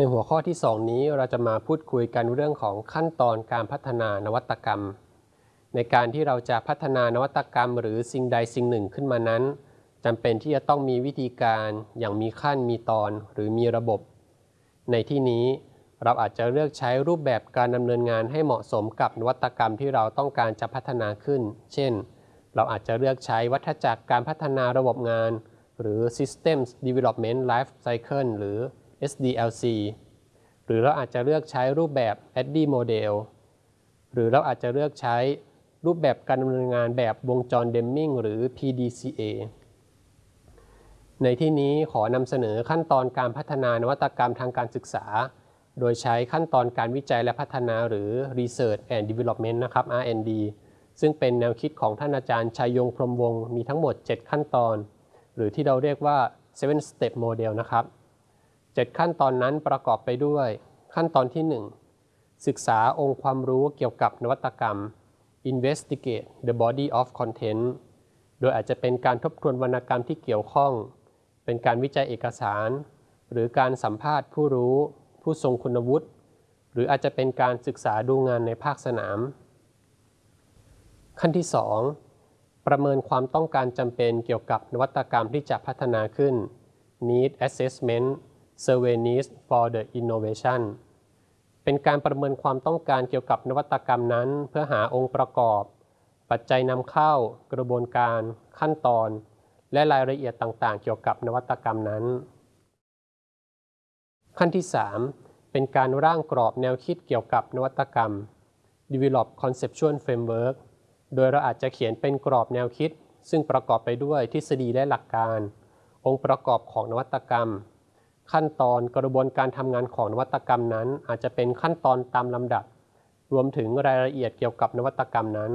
ในหัวข้อที่ 2 นี้เราจะมาพูดคุยกันเรื่องของขั้นตอนการพัฒนานวัตกรรม ในการที่เราจะพัฒนานวัตกรรม หรือสิ่งใดสิ่งหนึ่งขึ้นมานั้นจำเป็นที่จะต้องมีวิธีการอย่างมีขั้นมีตอนหรือมีระบบ ในที่นี้เราอาจจะเลือกใช้รูปแบบการดำเนินงานให้เหมาะสมกับนวัตกรรมที่เราต้องการจะพัฒนาขึ้น เช่น เราอาจจะเลือกใช้วัฏจักรการพัฒนาระบบงาน หรือ Systems Development Life Cycle หรือ SDLC หรือเราอาจจะเลือกใช้รูปแบบ ADDIE Model หรือเราอาจจะเลือกใช้รูปแบบการดำเนินงานแบบวงจรเดมมิงหรือ PDCA ในที่นี้ขอนำเสนอขั้นตอนการพัฒนานวัตกรรมทางการศึกษา โดยใช้ขั้นตอนการวิจัยและพัฒนาหรือ Research and Development นะครับ R&D ซึ่งเป็นแนวคิดของท่านอาจารย์ชัยยงพรมวงศ์มีทั้งหมด 7 ขั้นตอน หรือที่เราเรียกว่า seven step model นะครับ 7 ขั้นตอนนั้นประกอบไปด้วยขั้นตอนที่ 1 ศึกษาองค์ความรู้เกี่ยวกับนวัตกรรม investigate the body of content โดยอาจจะเป็นการทบทวนวรรณกรรมที่เกี่ยวข้อง เป็นการวิจัยเอกสาร หรือการสัมภาษณ์ผู้รู้ ผู้ทรงคุณวุฒิ หรืออาจจะเป็นการศึกษาดูงานในภาคสนาม ขั้นที่ 2 ประเมินความต้องการจำเป็นเกี่ยวกับนวัตกรรมที่จะพัฒนาขึ้น need assessment s u r v e y n e s s for the innovation เป็นการประเมินความต้องการเกี่ยวกับนวัตกรรมนั้น เพื่อหาองค์ประกอบ ปัจจัยนำเข้า กระบวนการ ขั้นตอน และรายละเอียดต่างๆ เกี่ยวกับนวัตกรรมนั้น ขั้นที่ 3 เป็นการร่างกรอบแนวคิดเกี่ยวกับนวัตกรรม develop conceptual framework โดยเราอาจจะเขียนเป็นกรอบแนวคิด ซึ่งประกอบไปด้วยทฤษฎีและหลักการ องค์ประกอบของนวัตกรรม ขั้นตอนกระบวนการทำงานของนวัตกรรมนั้น อาจจะเป็นขั้นตอนตามลำดับ รวมถึงรายละเอียดเกี่ยวกับนวัตกรรมนั้น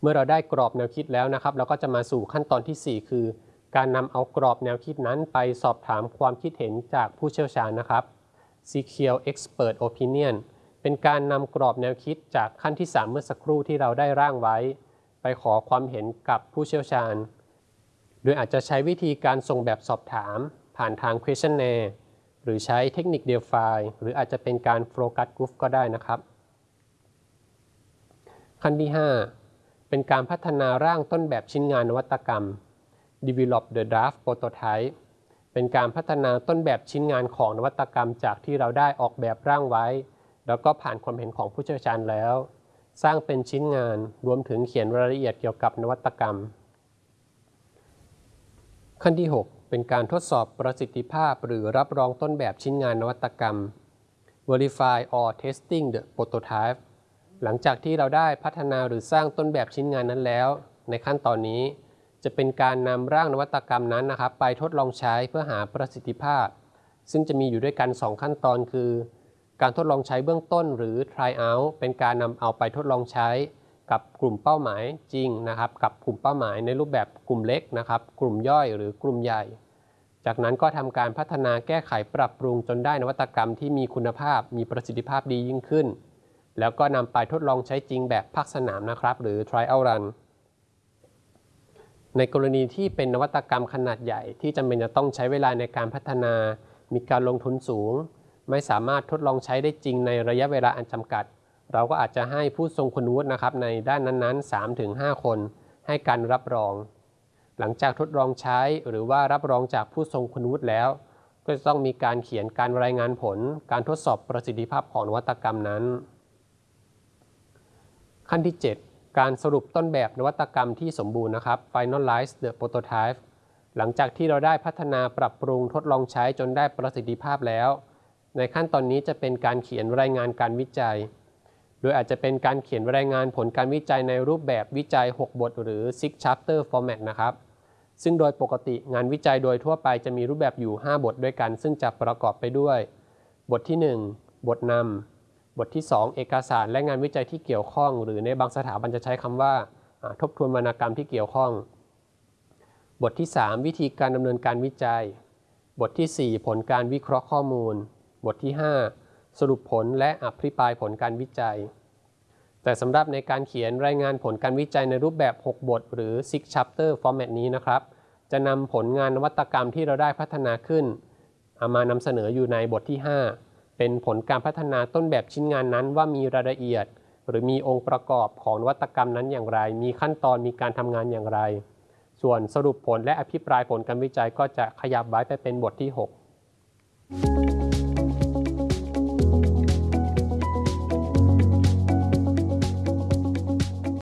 เมื่อเราได้กรอบแนวคิดแล้วนะครับ เราก็จะมาสู่ขั้นตอนที่ 4 คือ การนำเอากรอบแนวคิดนั้นไปสอบถามความคิดเห็นจากผู้เชี่ยวชาญนะครับ Secure Expert Opinion เป็นการนำกรอบแนวคิดจากขั้นที่ 3 เมื่อสักครู่ที่เราได้ร่างไว้ ไปขอความเห็นกับผู้เชี่ยวชาญ โดยอาจจะใช้วิธีการส่งแบบสอบถาม ผ่านทาง questionnaire หรือใช้เทคนิคเดียวไฟล์หรืออาจจะเป็นการ focus group ก็ได้นะครับ ขั้นที่ 5 เป็นการพัฒนาร่างต้นแบบชิ้นงานนวัตกรรม develop the draft prototype เป็นการพัฒนาต้นแบบชิ้นงานของนวัตกรรม จากที่เราได้ออกแบบร่างไว้ แล้วก็ผ่านความเห็นของผู้เชี่ยวชาญแล้ว สร้างเป็นชิ้นงานรวมถึงเขียนรายละเอียดเกี่ยวกับนวัตกรรม ขั้นที่ 6 เป็นการทดสอบประสิทธิภาพหรือรับรองต้นแบบชิ้นงานนวัตกรรม verify or testing the prototype หลังจากที่เราได้พัฒนาหรือสร้างต้นแบบชิ้นงานนั้นแล้ว ในขั้นตอนนี้ จะเป็นการนำร่างนวัตกรรมนั้นนะครับ ไปทดลองใช้เพื่อหาประสิทธิภาพ ซึ่งจะมีอยู่ด้วยกัน 2 ขั้นตอนคือ การทดลองใช้เบื้องต้นหรือ try out เป็นการนำเอาไปทดลองใช้ กับกลุ่มเป้าหมายจริงนะครับ กับกลุ่มเป้าหมายในรูปแบบกลุ่มเล็กนะครับ กลุ่มย่อยหรือกลุ่มใหญ่ จากนั้นก็ทำการพัฒนาแก้ไขปรับปรุงจนได้นวัตกรรมที่มีคุณภาพ มีประสิทธิภาพดียิ่งขึ้น แล้วก็นำไปทดลองใช้จริงแบบภาคสนามนะครับ หรือ trial run ในกรณีที่เป็นนวัตกรรมขนาดใหญ่ที่จำเป็นจะต้องใช้เวลาในการพัฒนา มีการลงทุนสูง ไม่สามารถทดลองใช้ได้จริงในระยะเวลาอันจำกัด เราก็อาจจะให้ผู้ทรงคุณวุฒินะครับในด้านนั้นๆ 3-5 คน ให้การรับรอง หลังจากทดลองใช้หรือว่ารับรองจากผู้ทรงคุณวุฒิแล้ว ก็จะต้องมีการเขียนการรายงานผล การทดสอบประสิทธิภาพของนวัตกรรมนั้น ขั้นที่ 7 การสรุปต้นแบบนวัตกรรมที่สมบูรณ์นะครับ finalize the prototype หลังจากที่เราได้พัฒนาปรับปรุงทดลองใช้จนได้ประสิทธิภาพแล้ว ในขั้นตอนนี้จะเป็นการเขียนรายงานการวิจัย โดยอาจจะเป็นการเขียนรายงานผลการวิจัยในรูปแบบวิจัย 6 บท หรือ six chapter format นะครับ ซึ่งโดยปกติงานวิจัยโดยทั่วไปจะมีรูปแบบอยู่ 5 บทด้วยกัน ซึ่งจะประกอบไปด้วย บทที่ 1 บทนำบทที่ 2 เอกสารและงานวิจัยที่เกี่ยวข้อง หรือในบางสถาบันจะใช้คำว่า ทบทวนวรรณกรรมที่เกี่ยวข้อง บทที่ 3 วิธีการดำเนินการวิจัย บทที่ 4 ผลการวิเคราะห์ข้อมูล บทที่ 5 สรุปผลและอภิปรายผลการวิจัย แต่สำหรับในการเขียนรายงานผลการวิจัยในรูปแบบ 6 บท หรือ six chapter format นี้นะครับ จะนำผลงานนวัตกรรมที่เราได้พัฒนาขึ้นเอามานำเสนออยู่ในบทที่ 5 เป็นผลการพัฒนาต้นแบบชิ้นงานนั้นว่ามีรายละเอียด หรือมีองค์ประกอบของนวัตกรรมนั้นอย่างไร มีขั้นตอนมีการทำงานอย่างไร ส่วนสรุปผลและอภิปรายผลการวิจัยก็จะขยับไว้ไปเป็นบทที่ 6